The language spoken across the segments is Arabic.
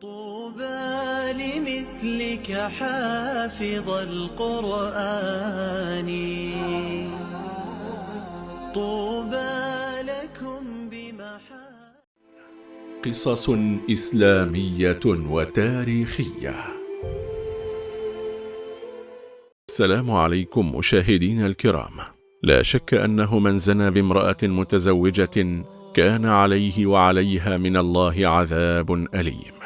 طوبى لمثلك حافظ القرآن. طوبى لكم بمحا قصص إسلامية وتاريخية. السلام عليكم مشاهدين الكرام. لا شك أنه من زنى بامرأة متزوجة كان عليه وعليها من الله عذاب أليم.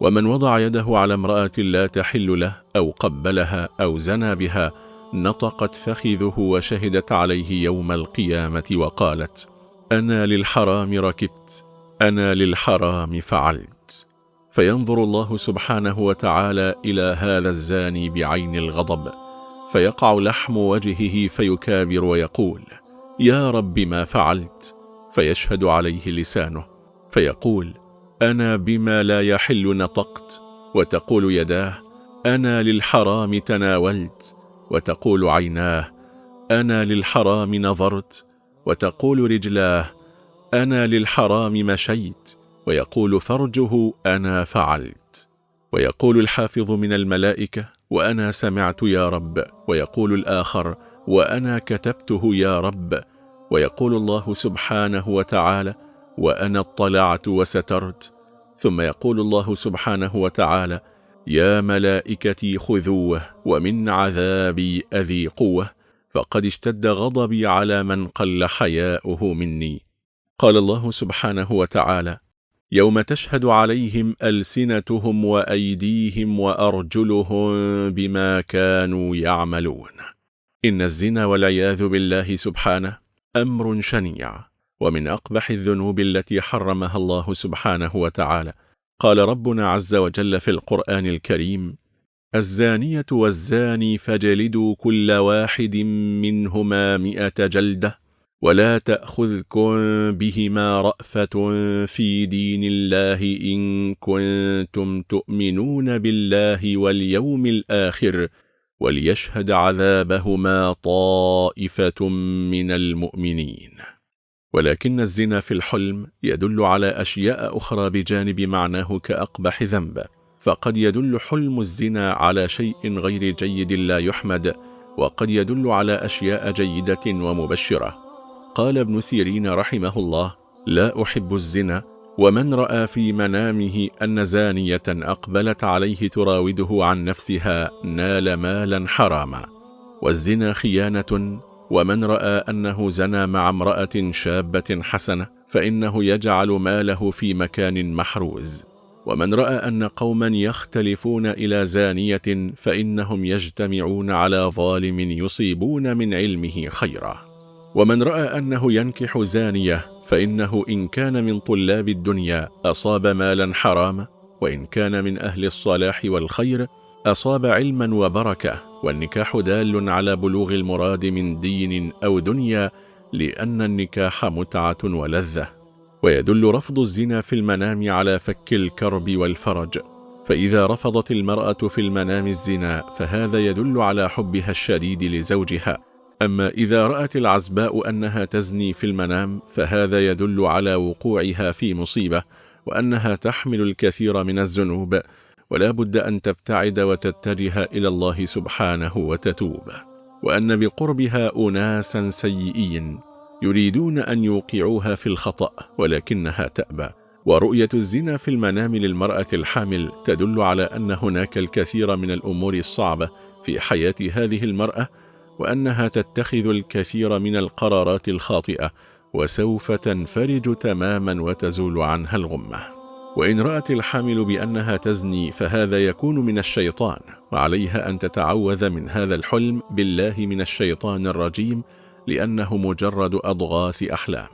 ومن وضع يده على امرأة لا تحل له أو قبلها أو زنى بها نطقت فخذه وشهدت عليه يوم القيامة وقالت أنا للحرام ركبت أنا للحرام فعلت. فينظر الله سبحانه وتعالى إلى هذا الزاني بعين الغضب فيقع لحم وجهه فيكابر ويقول يا رب ما فعلت؟ فيشهد عليه لسانه فيقول أنا بما لا يحل نطقت وتقول يداه أنا للحرام تناولت وتقول عيناه أنا للحرام نظرت وتقول رجلاه أنا للحرام مشيت ويقول فرجه أنا فعلت. ويقول الحافظ من الملائكة وأنا سمعت يا رب ويقول الآخر وأنا كتبته يا رب. ويقول الله سبحانه وتعالى وأنا اطلعت وسترت. ثم يقول الله سبحانه وتعالى يا ملائكتي خذوه ومن عذابي أذيقوه فقد اشتد غضبي على من قل حياؤه مني. قال الله سبحانه وتعالى يوم تشهد عليهم ألسنتهم وأيديهم وأرجلهم بما كانوا يعملون. إن الزنا والعياذ بالله سبحانه أمر شنيع. ومن أقبح الذنوب التي حرمها الله سبحانه وتعالى. قال ربنا عز وجل في القرآن الكريم الزانية والزاني فجلدوا كل واحد منهما مئة جلدة ولا تأخذكم بهما رأفة في دين الله إن كنتم تؤمنون بالله واليوم الآخر وليشهد عذابهما طائفة من المؤمنين. ولكن الزنا في الحلم يدل على أشياء أخرى بجانب معناه كأقبح ذنب. فقد يدل حلم الزنا على شيء غير جيد لا يحمد وقد يدل على أشياء جيدة ومبشرة. قال ابن سيرين رحمه الله لا أحب الزنا ومن رأى في منامه أن زانية أقبلت عليه تراوده عن نفسها نال مالا حراما. والزنا خيانة ومن رأى أنه زنى مع امرأة شابة حسنة فإنه يجعل ماله في مكان محروز. ومن رأى أن قوما يختلفون إلى زانية فإنهم يجتمعون على ظالم يصيبون من علمه خيرا. ومن رأى أنه ينكح زانية فإنه إن كان من طلاب الدنيا أصاب مالا حراما وإن كان من أهل الصلاح والخير أصاب علما وبركة. والنكاح دال على بلوغ المراد من دين أو دنيا لأن النكاح متعة ولذة. ويدل رفض الزنا في المنام على فك الكرب والفرج. فإذا رفضت المرأة في المنام الزنا فهذا يدل على حبها الشديد لزوجها. أما إذا رأت العزباء أنها تزني في المنام فهذا يدل على وقوعها في مصيبة وأنها تحمل الكثير من الذنوب. ولا بد أن تبتعد وتتجه إلى الله سبحانه وتتوب وأن بقربها أناسا سيئين يريدون أن يوقعوها في الخطأ ولكنها تأبى. ورؤية الزنا في المنام للمرأة الحامل تدل على أن هناك الكثير من الأمور الصعبة في حياة هذه المرأة وأنها تتخذ الكثير من القرارات الخاطئة وسوف تنفرج تماما وتزول عنها الغمة. وإن رأت الحامل بأنها تزني فهذا يكون من الشيطان وعليها أن تتعوذ من هذا الحلم بالله من الشيطان الرجيم لأنه مجرد أضغاث أحلام.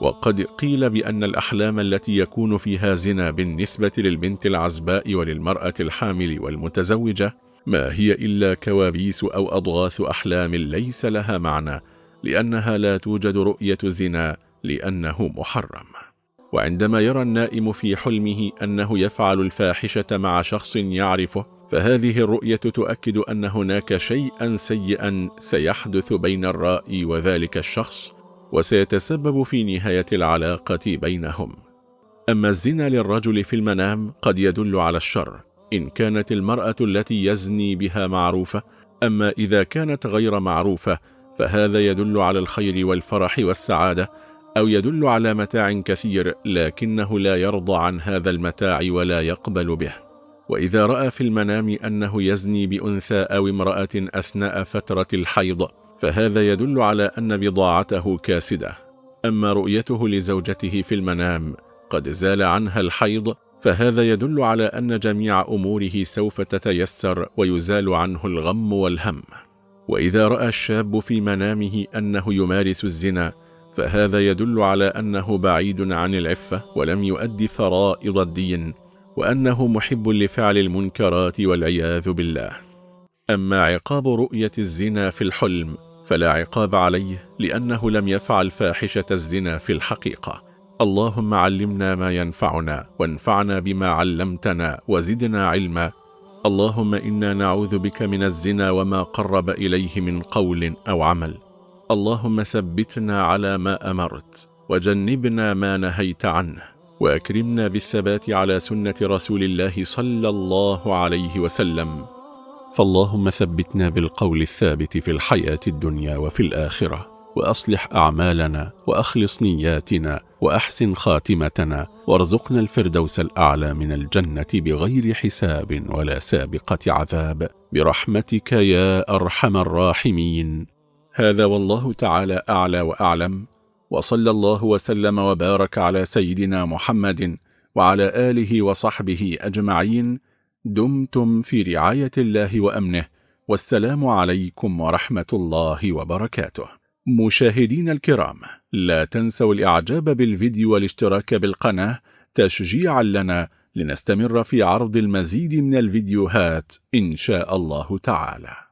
وقد قيل بأن الأحلام التي يكون فيها زنا بالنسبة للبنت العزباء وللمرأة الحامل والمتزوجة ما هي إلا كوابيس أو أضغاث أحلام ليس لها معنى لأنها لا توجد رؤية زنا لأنه محرم. وعندما يرى النائم في حلمه أنه يفعل الفاحشة مع شخص يعرفه فهذه الرؤية تؤكد أن هناك شيئا سيئا سيحدث بين الرائي وذلك الشخص وسيتسبب في نهاية العلاقة بينهم. أما الزنا للرجل في المنام قد يدل على الشر إن كانت المرأة التي يزني بها معروفة أما إذا كانت غير معروفة فهذا يدل على الخير والفرح والسعادة أو يدل على متاع كثير لكنه لا يرضى عن هذا المتاع ولا يقبل به. وإذا رأى في المنام أنه يزني بأنثى أو امرأة أثناء فترة الحيض فهذا يدل على أن بضاعته كاسدة. أما رؤيته لزوجته في المنام قد زال عنها الحيض فهذا يدل على أن جميع أموره سوف تتيسر ويزال عنه الغم والهم. وإذا رأى الشاب في منامه أنه يمارس الزنا فهذا يدل على أنه بعيد عن العفة ولم يؤدي فرائض الدين وأنه محب لفعل المنكرات والعياذ بالله. أما عقاب رؤية الزنا في الحلم فلا عقاب عليه لأنه لم يفعل فاحشة الزنا في الحقيقة. اللهم علمنا ما ينفعنا وانفعنا بما علمتنا وزدنا علما. اللهم إنا نعوذ بك من الزنا وما قرب إليه من قول أو عمل. اللهم ثبتنا على ما أمرت وجنبنا ما نهيت عنه وأكرمنا بالثبات على سنة رسول الله صلى الله عليه وسلم. فاللهم ثبتنا بالقول الثابت في الحياة الدنيا وفي الآخرة وأصلح أعمالنا وأخلص نياتنا وأحسن خاتمتنا وارزقنا الفردوس الأعلى من الجنة بغير حساب ولا سابقة عذاب. برحمتك يا أرحم الراحمين. هذا والله تعالى أعلى وأعلم وصلى الله وسلم وبارك على سيدنا محمد وعلى آله وصحبه أجمعين. دمتم في رعاية الله وأمنه والسلام عليكم ورحمة الله وبركاته. مشاهدين الكرام لا تنسوا الإعجاب بالفيديو والاشتراك بالقناة تشجيعا لنا لنستمر في عرض المزيد من الفيديوهات إن شاء الله تعالى.